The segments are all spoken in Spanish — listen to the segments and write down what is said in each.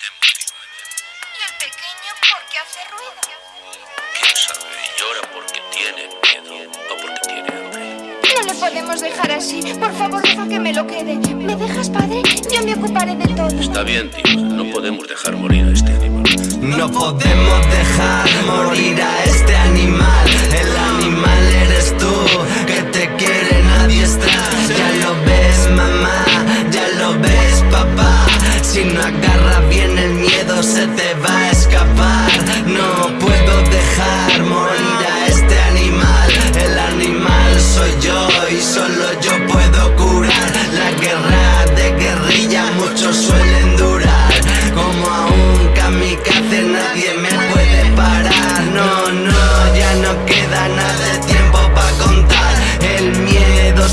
Y el pequeño porque hace ruido. ¿Quién sabe? Llora porque tiene miedo o porque tiene hambre. No le podemos dejar así. Por favor, deja que me lo quede. ¿Me dejas, padre? Yo me ocuparé de todo. Está bien, tío. No podemos dejar morir a este animal. No podemos dejar morir a este animal. El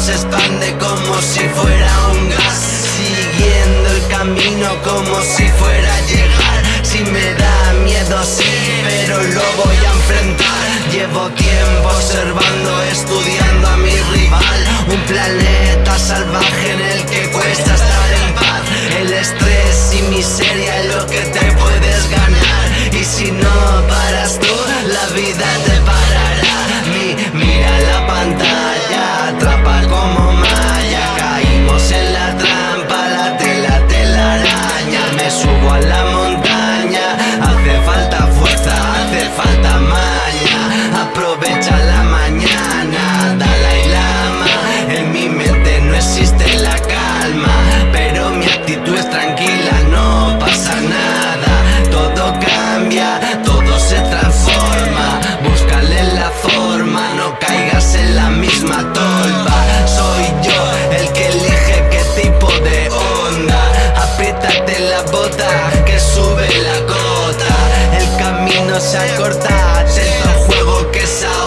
se expande como si fuera un gas. Siguiendo el camino como si fuera a llegar. Si me da miedo sí, pero lo voy a enfrentar. Llevo tiempo observando, estudiando a mi rival. Un planeta salvaje en el que cuesta la bota que sube la gota. El camino se acorta, tanto juego que se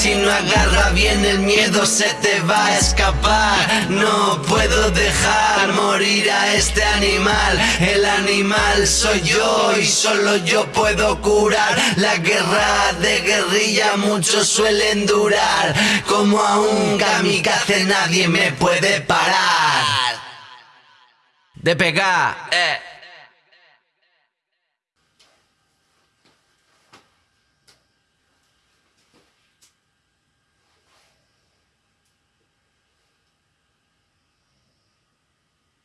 Si no agarra bien el miedo se te va a escapar. No puedo dejar morir a este animal. El animal soy yo y solo yo puedo curar. La guerra de guerrilla muchos suelen durar. Como a un kamikaze nadie me puede parar. De pegar, eh.